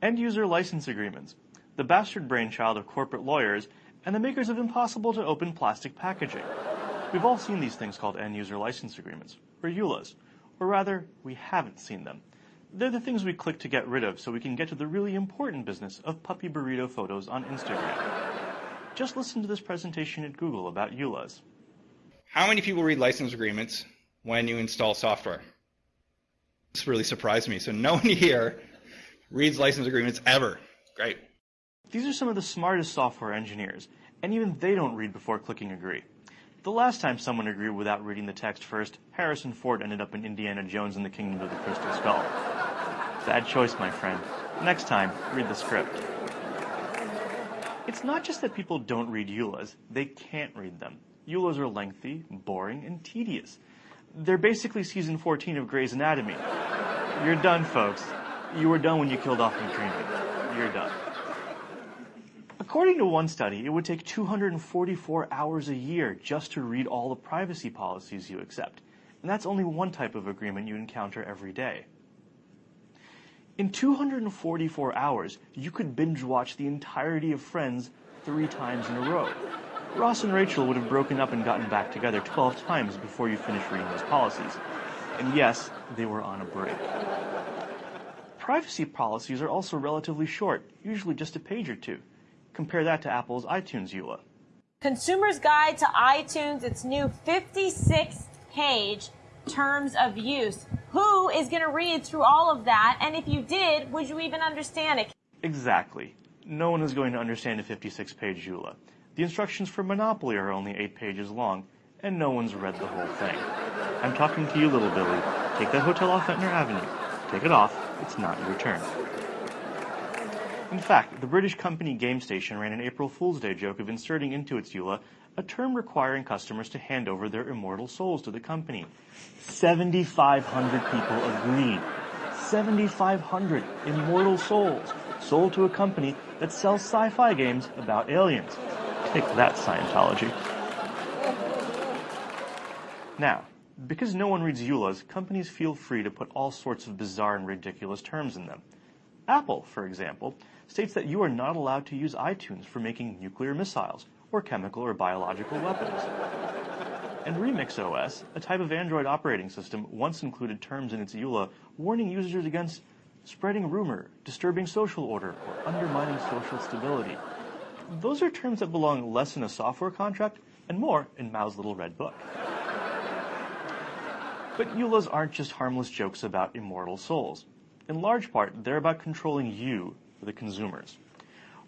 End-user license agreements, the bastard brainchild of corporate lawyers and the makers of impossible to open plastic packaging. We've all seen these things called end-user license agreements, or EULAs, or rather, we haven't seen them. They're the things we click to get rid of so we can get to the really important business of puppy burrito photos on Instagram. Just listen to this presentation at Google about EULAs. How many people read license agreements when you install software? This really surprised me. So no one here reads license agreements ever. Great. These are some of the smartest software engineers, and even they don't read before clicking agree. The last time someone agreed without reading the text first, Harrison Ford ended up in Indiana Jones and the Kingdom of the Crystal Skull. Bad choice, my friend. Next time, read the script. It's not just that people don't read EULAs, they can't read them. EULAs are lengthy, boring, and tedious. They're basically season 14 of Grey's Anatomy. You're done, folks. You were done when you killed off McDreamy. You're done. According to one study, it would take 244 hours a year just to read all the privacy policies you accept. And that's only one type of agreement you encounter every day. In 244 hours, you could binge watch the entirety of Friends three times in a row. Ross and Rachel would have broken up and gotten back together 12 times before you finished reading those policies. And yes, they were on a break. Privacy policies are also relatively short, usually just a page or two. Compare that to Apple's iTunes EULA. Consumer's Guide to iTunes, its new 56 page terms of use. Who is going to read through all of that? And if you did, would you even understand it? Exactly. No one is going to understand a 56 page EULA. The instructions for Monopoly are only 8 pages long, and no one's read the whole thing. I'm talking to you, little Billy. Take that hotel off Ventnor Avenue. Take it off. It's not your turn. In fact, the British company GameStation ran an April Fool's Day joke of inserting into its EULA a term requiring customers to hand over their immortal souls to the company. 7,500 people agreed. 7,500 immortal souls sold to a company that sells sci-fi games about aliens. Take that, Scientology. Now, because no one reads EULAs, companies feel free to put all sorts of bizarre and ridiculous terms in them. Apple, for example, states that you are not allowed to use iTunes for making nuclear missiles or chemical or biological weapons. And Remix OS, a type of Android operating system, once included terms in its EULA warning users against spreading rumor, disturbing social order, or undermining social stability. Those are terms that belong less in a software contract and more in Mao's little red book. But EULAs aren't just harmless jokes about immortal souls. In large part, they're about controlling you, the consumers.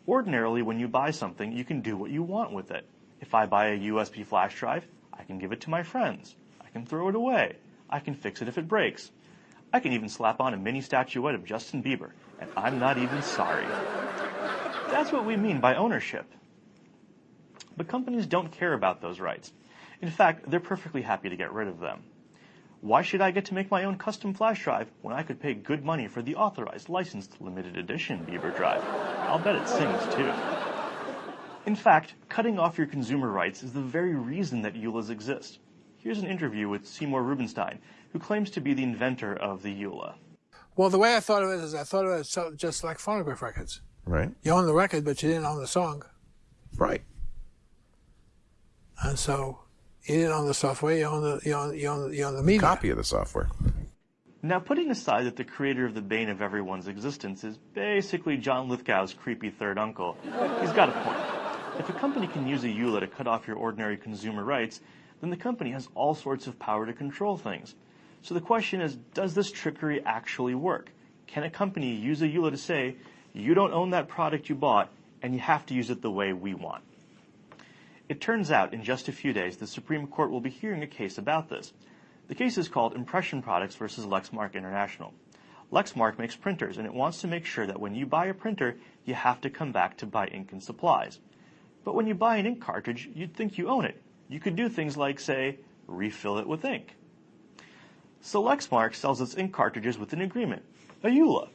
Ordinarily, when you buy something, you can do what you want with it. If I buy a USB flash drive, I can give it to my friends. I can throw it away. I can fix it if it breaks. I can even slap on a mini statuette of Justin Bieber, and I'm not even sorry. That's what we mean by ownership. But companies don't care about those rights. In fact, they're perfectly happy to get rid of them. Why should I get to make my own custom flash drive when I could pay good money for the authorized, licensed, limited edition Bieber drive? I'll bet it sings too. In fact, cutting off your consumer rights is the very reason that EULAs exist. Here's an interview with Seymour Rubinstein, who claims to be the inventor of the EULA. Well, the way I thought of it is I thought of it just like phonograph records. Right. You own the record, but you didn't own the song. Right. And so you didn't own the software, you own the, you own, you own, you own the media. Copy of the software. Now, putting aside that the creator of the bane of everyone's existence is basically John Lithgow's creepy third uncle, he's got a point. If a company can use a EULA to cut off your ordinary consumer rights, then the company has all sorts of power to control things. So the question is, does this trickery actually work? Can a company use a EULA to say, you don't own that product you bought, and you have to use it the way we want? It turns out, in just a few days, the Supreme Court will be hearing a case about this. The case is called Impression Products versus Lexmark International. Lexmark makes printers, and it wants to make sure that when you buy a printer, you have to come back to buy ink and supplies. But when you buy an ink cartridge, you'd think you own it. You could do things like, say, refill it with ink. So Lexmark sells its ink cartridges with an agreement, a EULA,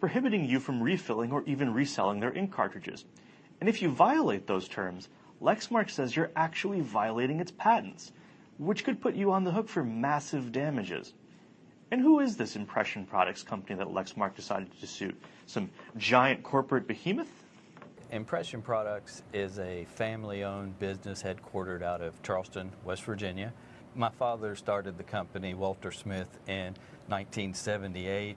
prohibiting you from refilling or even reselling their ink cartridges. And if you violate those terms, Lexmark says you're actually violating its patents, which could put you on the hook for massive damages. And who is this impression products company that Lexmark decided to sue? Some giant corporate behemoth? Impression Products is a family owned business headquartered out of Charleston, West Virginia. My father started the company, Walter Smith, in 1978.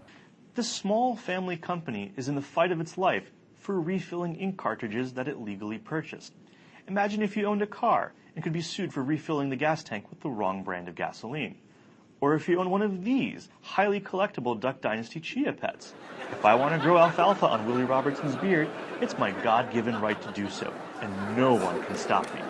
This small family company is in the fight of its life for refilling ink cartridges that it legally purchased. Imagine if you owned a car and could be sued for refilling the gas tank with the wrong brand of gasoline. Or if you own one of these highly collectible Duck Dynasty Chia pets. If I want to grow alfalfa on Willie Robertson's beard, it's my God given right to do so, and no one can stop me.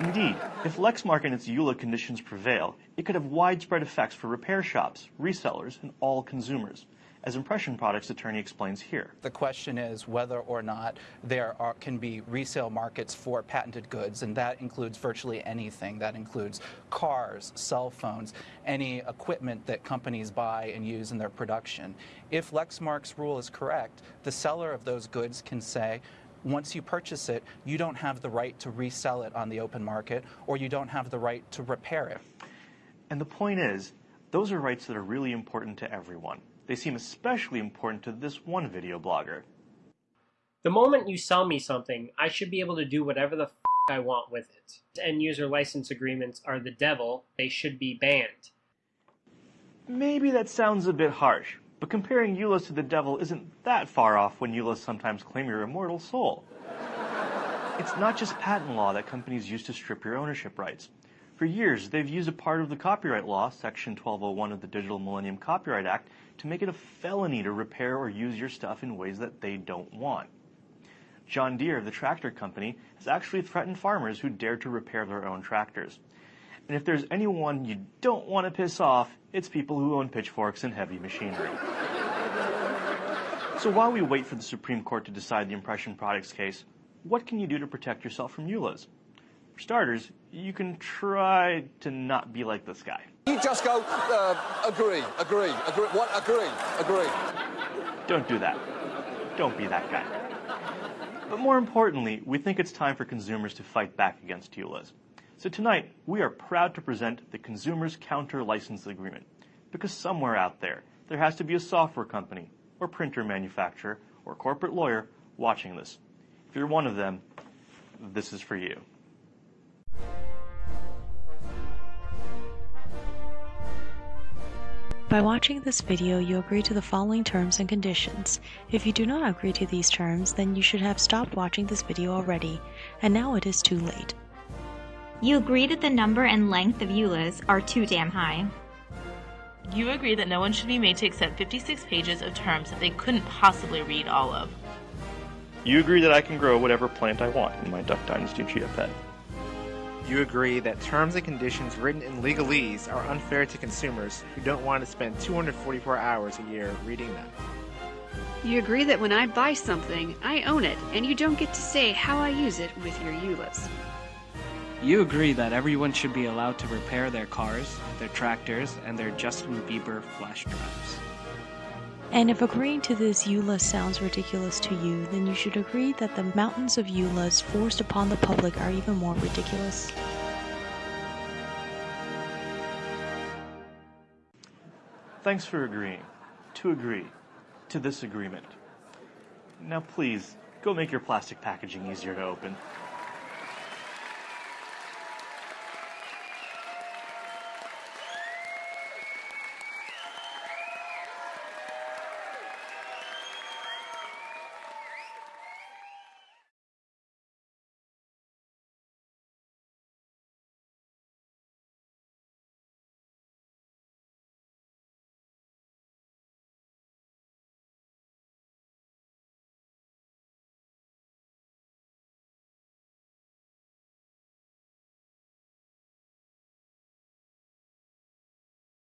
Indeed, if Lexmark and its EULA conditions prevail, it could have widespread effects for repair shops, resellers, and all consumers, as Impression Products attorney explains here. The question is whether or not there are, can be resale markets for patented goods, and that includes virtually anything. That includes cars, cell phones, any equipment that companies buy and use in their production. If Lexmark's rule is correct, the seller of those goods can say, once you purchase it, you don't have the right to resell it on the open market, or you don't have the right to repair it. And the point is, those are rights that are really important to everyone. They seem especially important to this one video blogger. The moment you sell me something, I should be able to do whatever the f I want with it. End user license agreements are the devil, they should be banned. Maybe that sounds a bit harsh, but comparing EULAs to the devil isn't that far off when EULAs sometimes claim your immortal soul. It's not just patent law that companies use to strip your ownership rights. For years, they've used a part of the copyright law, Section 1201 of the Digital Millennium Copyright Act, to make it a felony to repair or use your stuff in ways that they don't want. John Deere, the tractor company, has actually threatened farmers who dare to repair their own tractors. And if there's anyone you don't want to piss off, it's people who own pitchforks and heavy machinery. So while we wait for the Supreme Court to decide the impression products case, what can you do to protect yourself from EULAs? For starters, you can try to not be like this guy. You just go, uh, agree, agree, agree, what, agree, agree. Don't do that. Don't be that guy. But more importantly, we think it's time for consumers to fight back against EULAs. So tonight, we are proud to present the Consumers Counter License Agreement. Because somewhere out there, there has to be a software company, or printer manufacturer, or corporate lawyer watching this. If you're one of them, this is for you. By watching this video, you agree to the following terms and conditions. If you do not agree to these terms, then you should have stopped watching this video already, and now it is too late. You agree that the number and length of EULAs are too damn high. You agree that no one should be made to accept 56 pages of terms that they couldn't possibly read all of. You agree that I can grow whatever plant I want in my Duck Dynasty Chia Pet. You agree that terms and conditions written in legalese are unfair to consumers who don't want to spend 244 hours a year reading them. You agree that when I buy something, I own it, and you don't get to say how I use it with your EULAs. You agree that everyone should be allowed to repair their cars, their tractors, and their Justin Bieber flash drives. And if agreeing to this EULA sounds ridiculous to you, then you should agree that the mountains of EULAs forced upon the public are even more ridiculous. Thanks for agreeing. To agree. To this agreement. Now please, go make your plastic packaging easier to open.